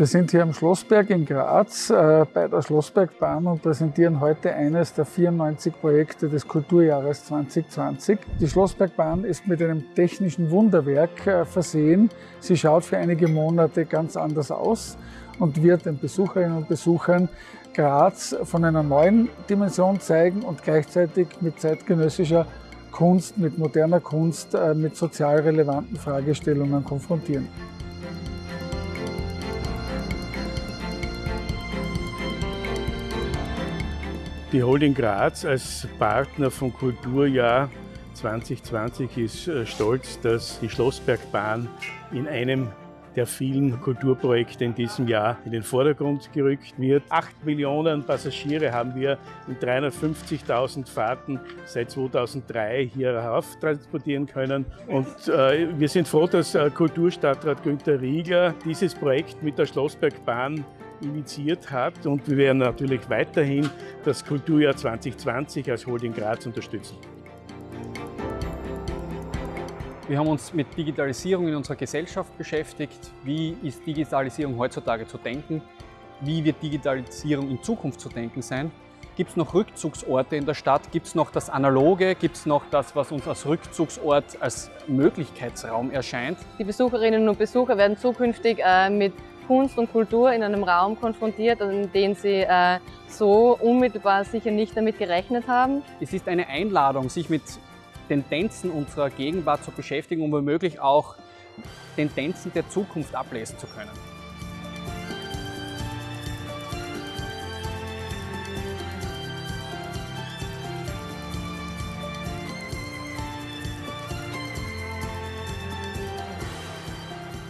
Wir sind hier am Schlossberg in Graz äh, bei der Schlossbergbahn und präsentieren heute eines der 94 Projekte des Kulturjahres 2020. Die Schlossbergbahn ist mit einem technischen Wunderwerk äh, versehen. Sie schaut für einige Monate ganz anders aus und wird den Besucherinnen und Besuchern Graz von einer neuen Dimension zeigen und gleichzeitig mit zeitgenössischer Kunst, mit moderner Kunst, äh, mit sozial relevanten Fragestellungen konfrontieren. Die Holding Graz als Partner vom Kulturjahr 2020 ist äh, stolz, dass die Schlossbergbahn in einem der vielen Kulturprojekte in diesem Jahr in den Vordergrund gerückt wird. Acht Millionen Passagiere haben wir in 350.000 Fahrten seit 2003 hier herauf transportieren können. Und äh, wir sind froh, dass äh, Kulturstadtrat Günter Riegler dieses Projekt mit der Schlossbergbahn initiiert hat. Und wir werden natürlich weiterhin das Kulturjahr 2020 als Holding Graz unterstützen. Wir haben uns mit Digitalisierung in unserer Gesellschaft beschäftigt. Wie ist Digitalisierung heutzutage zu denken? Wie wird Digitalisierung in Zukunft zu denken sein? Gibt es noch Rückzugsorte in der Stadt? Gibt es noch das Analoge? Gibt es noch das, was uns als Rückzugsort, als Möglichkeitsraum erscheint? Die Besucherinnen und Besucher werden zukünftig äh, mit Kunst und Kultur in einem Raum konfrontiert, in dem sie äh, so unmittelbar sicher nicht damit gerechnet haben. Es ist eine Einladung, sich mit Tendenzen unserer Gegenwart zu beschäftigen, um womöglich auch Tendenzen der Zukunft ablesen zu können.